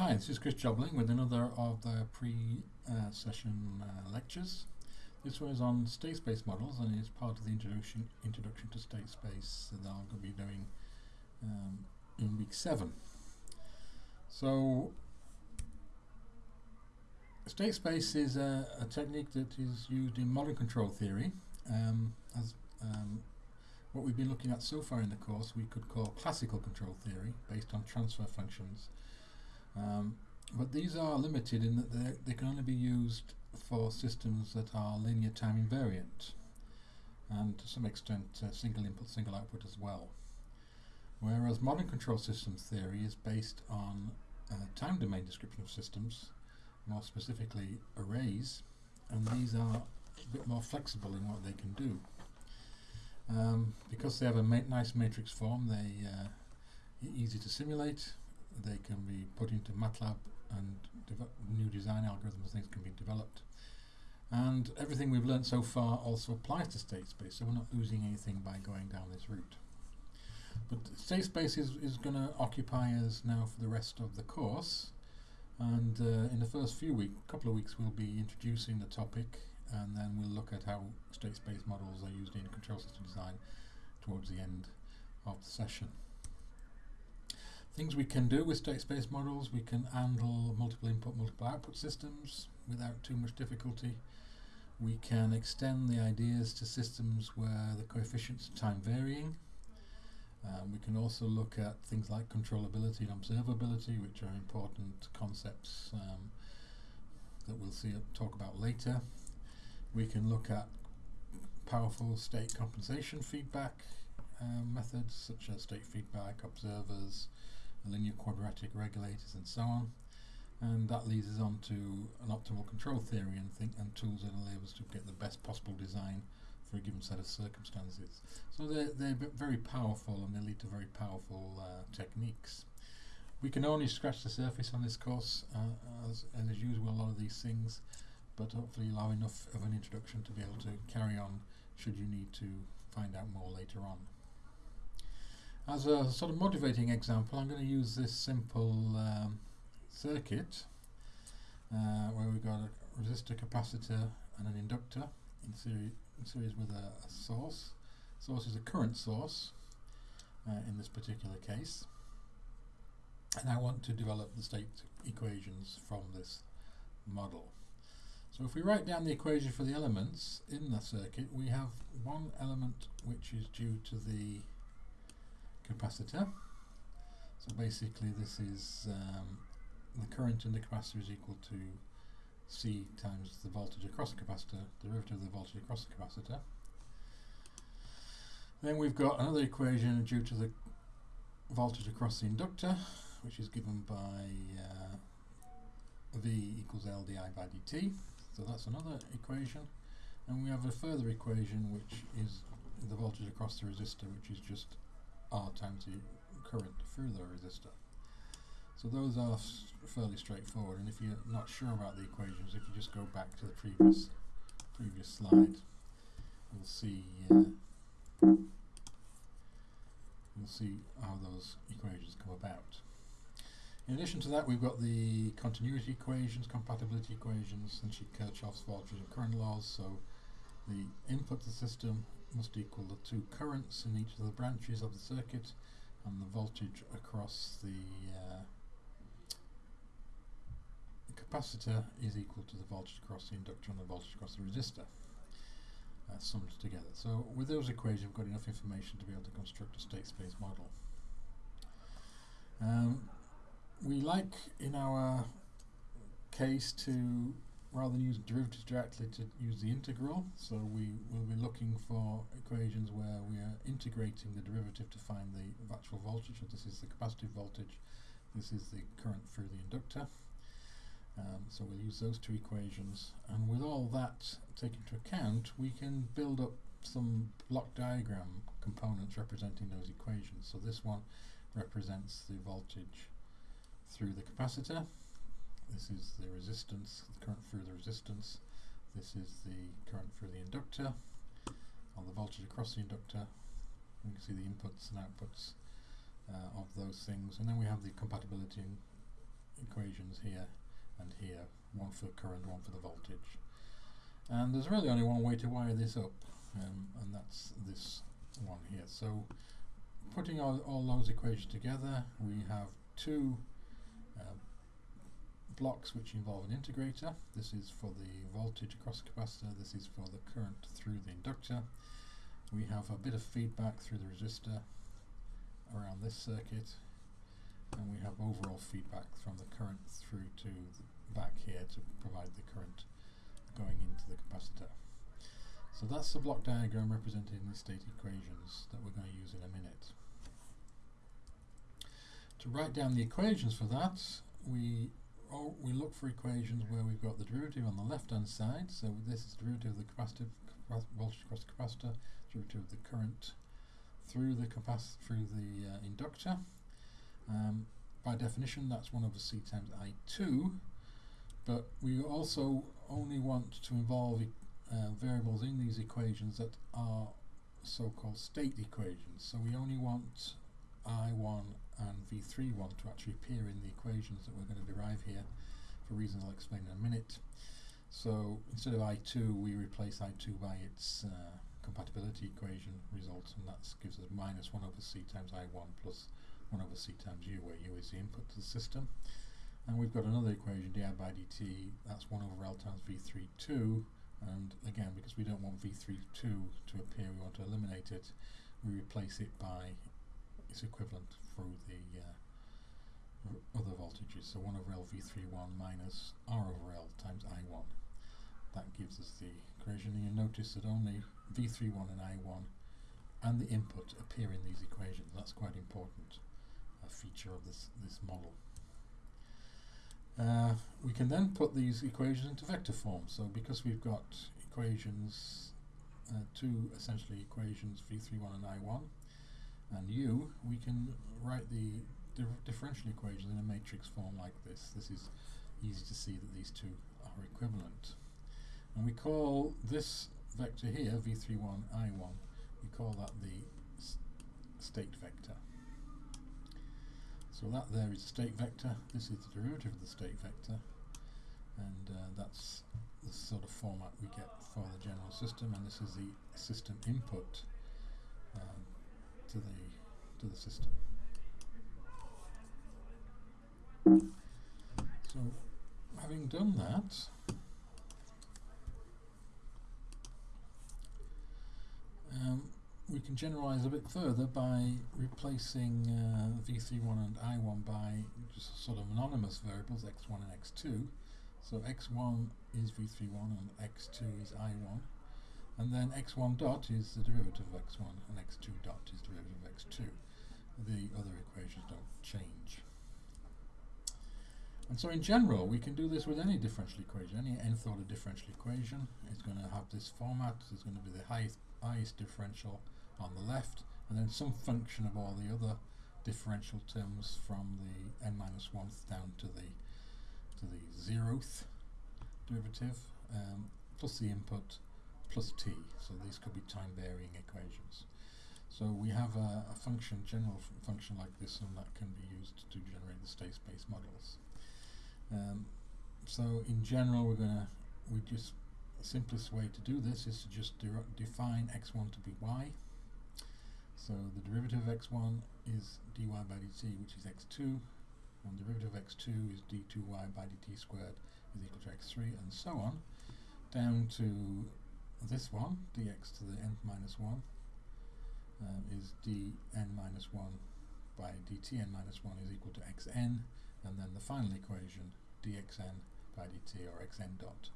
Hi, this is Chris Jobling with another of the pre-session uh, lectures. This one is on state space models and is part of the introduction introduction to state space that I'm going to be doing um, in week seven. So, state space is a, a, technique that is used in modern control theory. Um, as um, what we've been looking at so far in the course, we could call classical control theory, based on transfer functions. Um, but these are limited in that they can only be used for systems that are linear time invariant and to some extent uh, single input, single output as well. Whereas modern control systems theory is based on uh, time domain description of systems, more specifically arrays, and these are a bit more flexible in what they can do. Um, because they have a ma nice matrix form, they uh, easy to simulate, they can be put into MATLAB and new design algorithms things can be developed. And everything we've learned so far also applies to state space, so we're not losing anything by going down this route. But state space is, is going to occupy us now for the rest of the course. And uh, in the first few weeks, a couple of weeks, we'll be introducing the topic and then we'll look at how state space models are used in control system design towards the end of the session. Things we can do with state space models, we can handle multiple input, multiple output systems without too much difficulty. We can extend the ideas to systems where the coefficients are time varying. Um, we can also look at things like controllability and observability, which are important concepts um, that we'll see talk about later. We can look at powerful state compensation feedback um, methods such as state feedback, observers, linear quadratic regulators and so on. And that leads us on to an optimal control theory and, think, and tools that enable us to get the best possible design for a given set of circumstances. So they're, they're very powerful and they lead to very powerful uh, techniques. We can only scratch the surface on this course, uh, as, as usual, a lot of these things, but hopefully allow enough of an introduction to be able to carry on should you need to find out more later on. As a sort of motivating example, I'm going to use this simple um, circuit uh, where we've got a resistor, capacitor and an inductor in, seri in series with a, a, source. Source is a current source uh, in this particular case. And I want to develop the state equations from this model. So if we write down the equation for the elements in the circuit, we have one element which is due to the capacitor. So basically this is um, the current in the capacitor is equal to C times the voltage across the capacitor, derivative of the voltage across the capacitor. Then we've got another equation due to the voltage across the inductor, which is given by uh, V equals L di by dt. So that's another equation. And we have a further equation which is the voltage across the resistor, which is just R times the current through the resistor. So those are fairly straightforward and if you're not sure about the equations, if you just go back to the previous previous slide, you'll see uh, you'll see how those equations come about. In addition to that, we've got the continuity equations, compatibility equations, and Kirchhoff's voltage and current laws. So the input to the system must equal the two currents in each of the branches of the circuit and the voltage across the uh, capacitor is equal to the voltage across the inductor and the voltage across the resistor uh, summed together. So with those equations we've got enough information to be able to construct a state space model. Um, we like in our case to rather than use derivatives directly to use the integral. So we will be looking for equations where we are integrating the derivative to find the actual voltage. So this is the capacitive voltage, this is the current through the inductor. Um, so we'll use those two equations and with all that taken into account we can build up some block diagram components representing those equations. So this one represents the voltage through the capacitor this is the resistance, the current through the resistance. This is the current through the inductor. On the voltage across the inductor, you can see the inputs and outputs uh, of those things. And then we have the compatibility equations here and here, one for current, one for the voltage. And there's really only one way to wire this up, um, and that's this one here. So putting all, all those equations together, we have two uh, blocks which involve an integrator. This is for the voltage across the capacitor, this is for the current through the inductor. We have a bit of feedback through the resistor around this circuit and we have overall feedback from the current through to back here to provide the current going into the capacitor. So that's the block diagram representing the state equations that we're going to use in a minute. To write down the equations for that, we oh, we look for equations where we've got the derivative on the left hand side. So this is the derivative of the capacitive voltage across the capacitor, derivative of the current through the capacitor through the uh, inductor. Um, by definition, that's 1 over c times I2, but we also only want to involve uh, variables in these equations that are so-called state equations. So we only want I1 and V31 to actually appear in the equations that we're going to derive here for reasons I'll explain in a minute. So instead of I2 we replace I2 by its uh, compatibility equation results and that gives us minus 1 over c times I1 plus 1 over c times u where u is the input to the system and we've got another equation di by dt that's 1 over L times V32 and again because we don't want V32 to appear we want to eliminate it we replace it by its equivalent through the uh, other voltages. So 1 over L V31 minus R over L times I1. That gives us the equation. And you notice that only V31 and I1 and the input appear in these equations. That's quite important a feature of this, this model. Uh, we can then put these equations into vector form. So because we've got equations, uh, two essentially equations V31 and I1, and u, we can write the differential equation in a matrix form like this. This is easy to see that these two are equivalent. And we call this vector here, v31, i1, we call that the state vector. So that there is the state vector, this is the derivative of the state vector, and uh, that's the sort of format we get for the general system, and this is the system input um, to the to the system. So having done that, um, we can generalize a bit further by replacing uh, v31 and i1 by just sort of anonymous variables x1 and x2. So x1 is v31 and x2 is i1 and then x1 dot is the derivative of x1 and x2 dot is the derivative of x2. The other equations don't change. And so in general, we can do this with any differential equation. Any nth order differential equation is going to have this format. It's going to be the highest, highest differential on the left, and then some function of all the other differential terms from the n minus 1th down to the to the zeroth derivative, um, plus the input plus t. So these could be time varying equations. So we have a, a function, general function like this, and that can be used to generate the state space models. Um, so in general, we're going to, we just, the simplest way to do this is to just define x1 to be y. So the derivative of x1 is dy by dt, which is x2, and the derivative of x2 is d2y by dt squared is equal to x3, and so on, down to this one, dx to the n minus 1, um, is dn minus 1 by dtn minus 1 is equal to xn, and then the final equation, dxn by dt, or xn dot,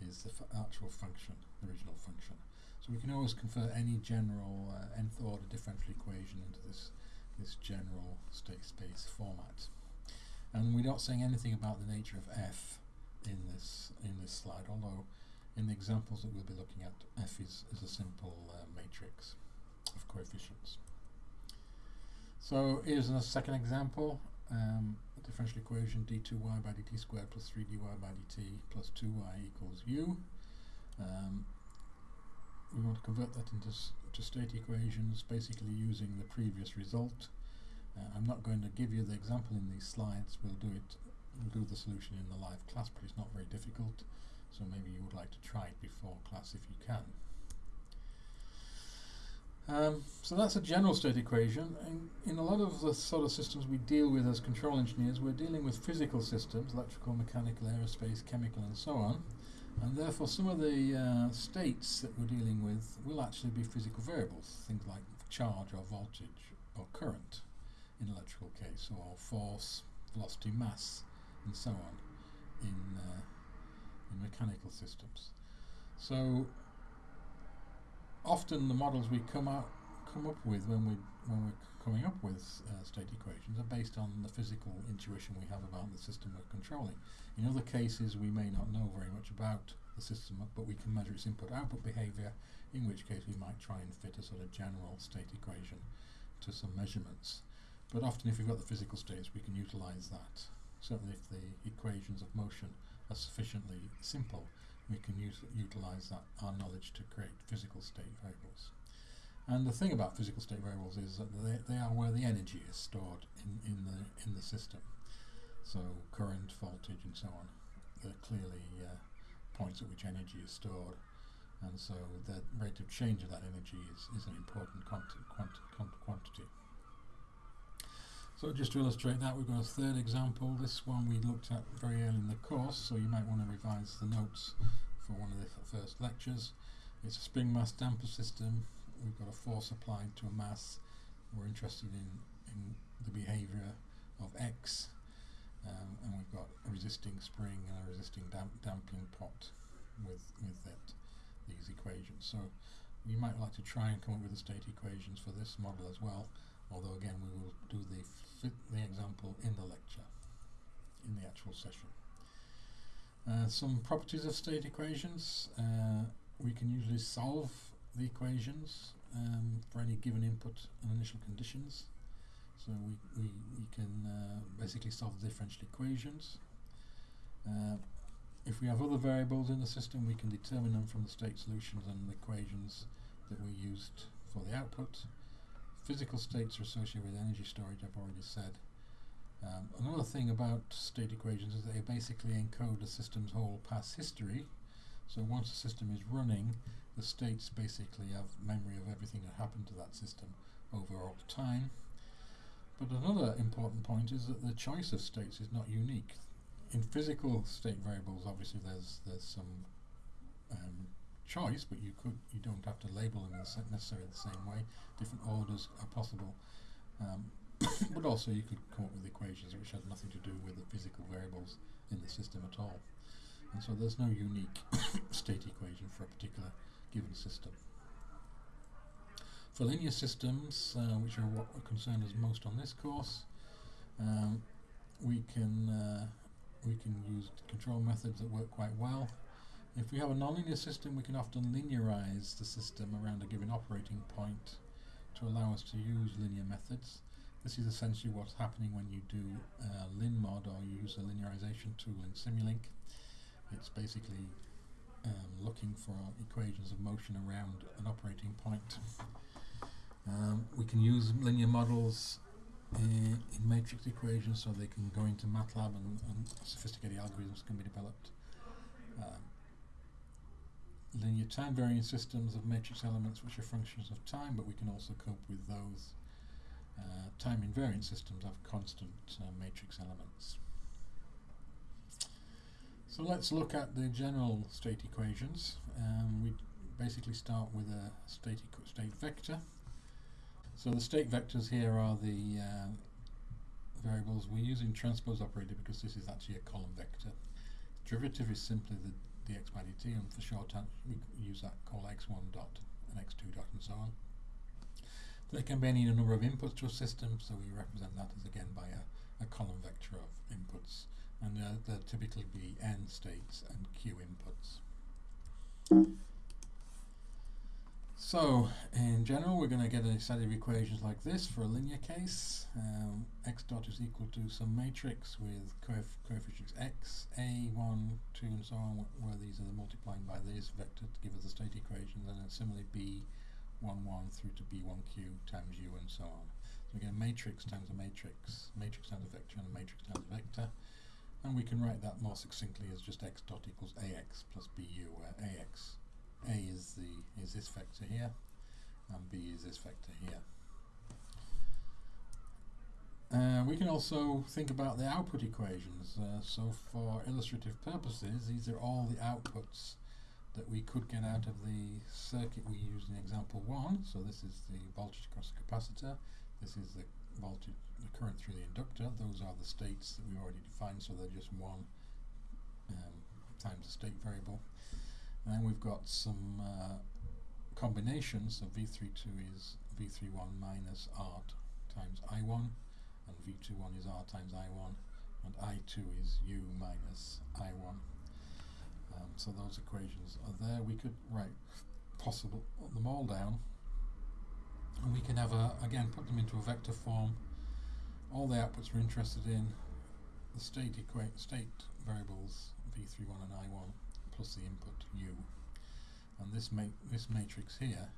is the actual function, the original function. So we can always convert any general uh, nth order differential equation into this, this general state space format. And we're not saying anything about the nature of f in this in this slide, although in the examples that we'll be looking at, f is, is a simple uh, matrix of coefficients. So here's a second example, um, differential equation d2y by dt squared plus 3dy by dt plus 2y equals u. Um, we want to convert that into to state equations basically using the previous result Uh, I'm not going to give you the example in these slides, we'll do it, we'll do the solution in the live class, but it's not very difficult, so maybe you would like to try it before class if you can. Um, so that's a general state equation. And in a lot of the sort of systems we deal with as control engineers, we're dealing with physical systems, electrical, mechanical, aerospace, chemical and so on. And therefore some of the uh, states that we're dealing with will actually be physical variables, things like charge or voltage or current in electrical case, or force, velocity, mass, and so on in, uh, in mechanical systems. So often the models we come out come up with when we when we're coming up with uh, state equations are based on the physical intuition we have about the system we're controlling. In other cases, we may not know very much about the system, but we can measure its input-output behavior. In which case, we might try and fit a sort of general state equation to some measurements. But often, if we've got the physical states, we can utilize that. Certainly, if the equations of motion are sufficiently simple, we can use, utilize that our knowledge to create physical state variables. And the thing about physical state variables is that they, they are where the energy is stored in, in the in the system. So current, voltage, and so on. They're clearly uh, points at which energy is stored, and so the rate of change of that energy is, is an important quanti quanti quantity. So just to illustrate that, we've got a third example. This one we looked at very early in the course, so you might want to revise the notes for one of the first lectures. It's a spring mass damper system. We've got a force applied to a mass. We're interested in, in the behaviour of X. Um, and we've got a resisting spring and a resisting damp damping pot with, with it, these equations. So you might like to try and come up with the state equations for this model as well although again we will do the, the example in the lecture, in the actual session. Uh, some properties of state equations. Uh, we can usually solve the equations um, for any given input and initial conditions. So we, we, we can uh, basically solve the differential equations. Uh, if we have other variables in the system, we can determine them from the state solutions and the equations that we used for the output physical states are associated with energy storage, I've already said. Um, another thing about state equations is they basically encode the system's whole past history. So once the system is running, the states basically have memory of everything that happened to that system over all time. But another important point is that the choice of states is not unique. In physical state variables, obviously there's there's some um, choice, but you could you don't have to label them necessarily the same way. Different orders are possible, um, but also you could come up with equations which had nothing to do with the physical variables in the system at all. And so there's no unique state equation for a particular given system. For linear systems, uh, which are what concern us most on this course, um, we can uh, we can use control methods that work quite well. If we have a nonlinear system, we can often linearize the system around a given operating point to allow us to use linear methods. This is essentially what's happening when you do uh, linmod or you use a linearization tool in Simulink. It's basically um, looking for equations of motion around an operating point. Um, we can use linear models in, in matrix equations so they can go into MATLAB and, and sophisticated algorithms can be developed. Um, linear time varying systems of matrix elements which are functions of time, but we can also cope with those uh, time invariant systems of constant uh, matrix elements. So let's look at the general state equations. Um, we basically start with a state, state vector. So the state vectors here are the uh, variables we use in transpose operator because this is actually a column vector. Derivative is simply the by dt and for shorthand we use that call x1 dot and x2 dot and so on. There can be any number of inputs to a system so we represent that as again by a, a column vector of inputs and uh, there typically be n states and q inputs. So, in general, we're going to get a set of equations like this for a linear case. Um, x dot is equal to some matrix with coef coefficients x, a, 1, 2, and so on, where these are the multiplying by this vector to give us the state equation, and then similarly b, 1, 1 through to b1q times u, and so on. So again, matrix times a matrix, matrix times a vector, and a matrix times a vector. And we can write that more succinctly as just x dot equals ax plus bu, where ax, a is the is this vector here, and b is this vector here. Uh, we can also think about the output equations. Uh, so for illustrative purposes, these are all the outputs that we could get out of the circuit we used in example 1. So this is the voltage across the capacitor, this is the voltage, the current through the inductor, those are the states that we've already defined, so they're just one um, times the state variable. And we've got some uh, combinations, so V32 is V31 minus R times I1, and V21 is R times I1 and I2 is U minus I1. Um, so those equations are there. We could write possible them all down and we can have a again put them into a vector form. All the outputs we're interested in, the state equate state variables V31 and I1 plus the input U. And this ma this matrix here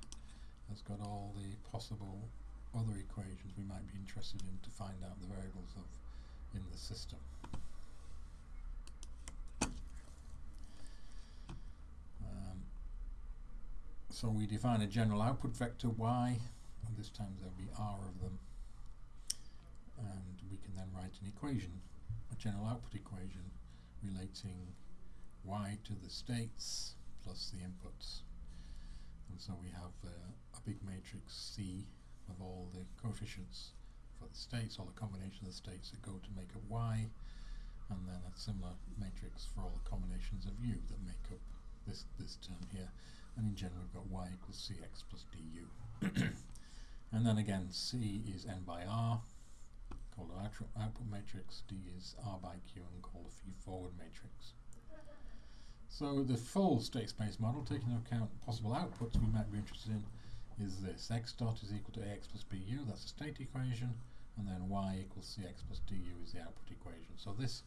has got all the possible other equations we might be interested in to find out the variables of in the system. Um, so we define a general output vector y, and this time there'll be r of them, and we can then write an equation, a general output equation relating y to the states plus the inputs. And so we have uh, a big matrix C of all the coefficients for the states, all the combination of the states that go to make up y, and then a similar matrix for all the combinations of u that make up this, this term here. And in general, we've got y equals cx plus du. and then again, c is n by r, called an output matrix, d is r by q, and called a feed-forward matrix. So the full state space model, taking into account possible outputs we might be interested in, is this x dot is equal to ax plus bu, that's the state equation, and then y equals cx plus du is the output equation. So this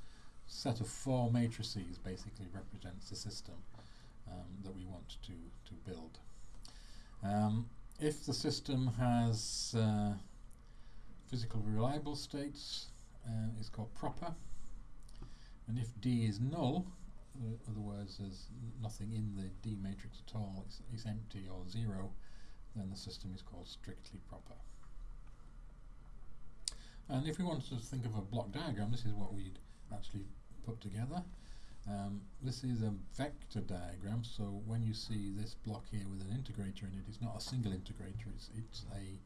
set of four matrices basically represents the system um, that we want to, to build. Um, if the system has uh, physical reliable states, uh, it's called proper, and if D is null, uh, other there's nothing in the D matrix at all, it's, it's empty or zero, then the system is called strictly proper. And if we wanted to think of a block diagram, this is what we'd actually put together. Um, this is a vector diagram, so when you see this block here with an integrator in it, it's not a single integrator, it's, it's a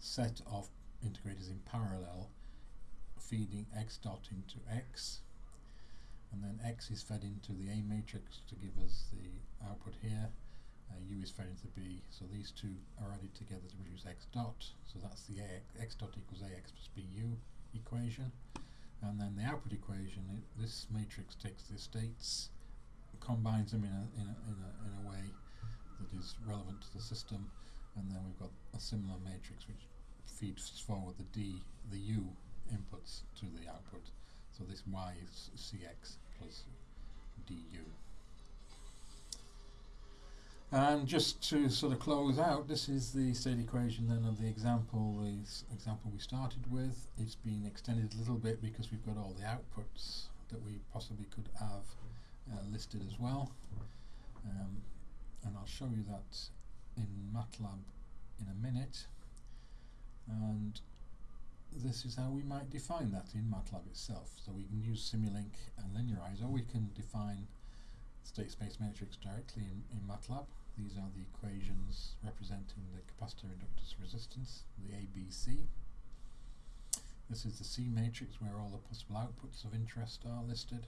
set of integrators in parallel feeding x dot into x and then x is fed into the A matrix to give us the output here. Uh, u is fed into b, so these two are added together to produce x dot, so that's the AX, x dot equals ax plus bu equation, and then the output equation, it, this matrix takes the states, combines them in a, in, a, in, a, in a way that is relevant to the system, and then we've got a similar matrix which feeds forward the d, the u inputs to the output, so this y is cx plus du. And just to sort of close out, this is the state equation then of the example, the example we started with. It's been extended a little bit because we've got all the outputs that we possibly could have uh, listed as well. Um, and I'll show you that in MATLAB in a minute. And this is how we might define that in MATLAB itself. So we can use Simulink and linearize, or we can define state space matrix directly in, in MATLAB. These are the equations representing the capacitor inductance resistance, the ABC. This is the C matrix where all the possible outputs of interest are listed.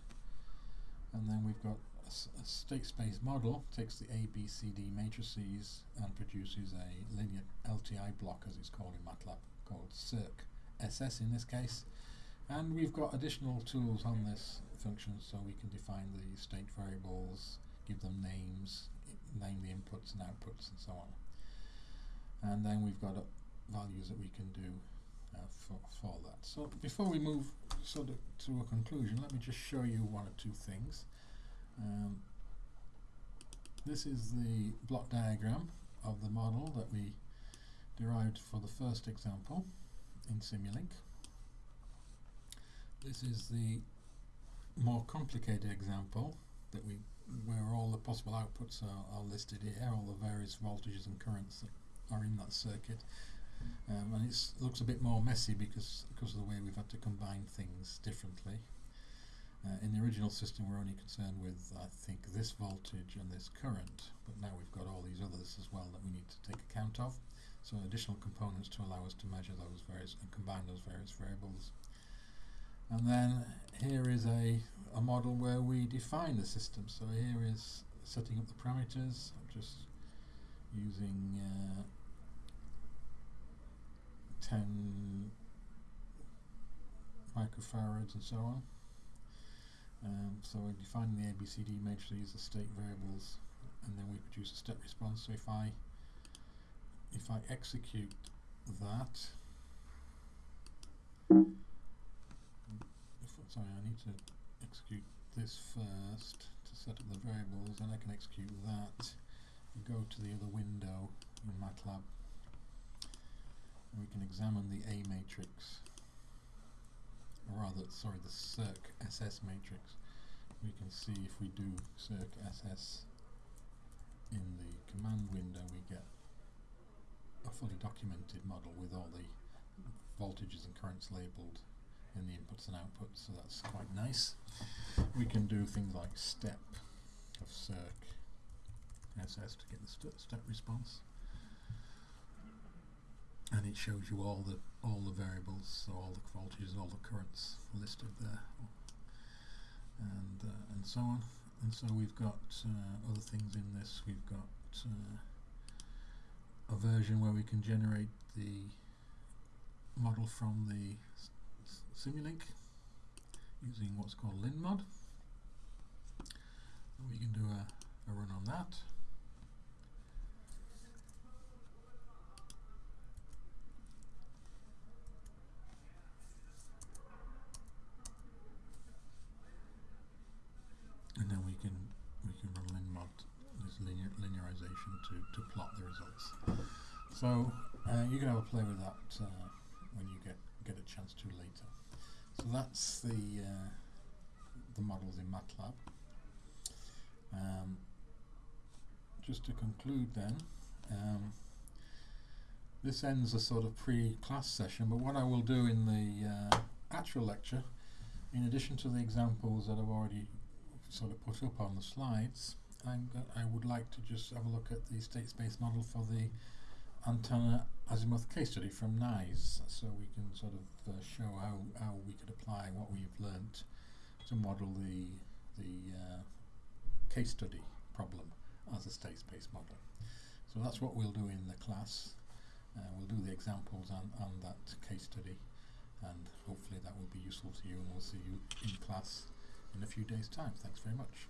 And then we've got a, a state space model, takes the A, B, C, D matrices and produces a linear LTI block as it's called in MATLAB, called circ SS in this case. And we've got additional tools on this function so we can define the state variables, give them names, name the inputs and outputs and so on. And then we've got uh, values that we can do uh, for, for that. So before we move sort of to a conclusion, let me just show you one or two things. Um, this is the block diagram of the model that we derived for the first example in Simulink. This is the more complicated example that we where all the possible outputs are, are listed here, all the various voltages and currents that are in that circuit. Um, and it looks a bit more messy because because of the way we've had to combine things differently. Uh, in the original system we're only concerned with I think this voltage and this current but now we've got all these others as well that we need to take account of so additional components to allow us to measure those various and combine those various variables. And then here is a, a model where we define the system. So here is setting up the parameters. I'm just using uh, 10 microfarads and so on. Um, so we're defining the ABCD matrix these are state variables and then we produce a step response. So if I if I execute that. If, sorry I need to execute this first to set up the variables and I can execute that and go to the other window in MATLAB and we can examine the A matrix or rather sorry the circ SS matrix. We can see if we do circ SS in the command window we get a fully documented model with all the voltages and currents labelled in the inputs and outputs so that's quite nice we can do things like step of circ SS to get the st step response and it shows you all the all the variables, so all the voltages, all the currents listed there, and uh, and so on. And so we've got uh, other things in this. We've got uh, version where we can generate the model from the Simulink using what's called LinMod. And we can do a, a run on that. and then we can we can run linmod this linear linearization to, to plot the results. So uh, you can have a play with that uh, when you get get a chance to later. So that's the uh, the models in MATLAB. Um, just to conclude then, um, this ends a sort of pre-class session, but what I will do in the uh, actual lecture, in addition to the examples that I've already sort of put up on the slides, I'm I would like to just have a look at the state space model for the antenna azimuth case study from Nise, so we can sort of uh, show how, how we could apply what we've learnt to model the, the uh, case study problem as a state space model. So that's what we'll do in the class. Uh, we'll do the examples on, on that case study and hopefully that will be useful to you and we'll see you in class in a few days' time. Thanks very much.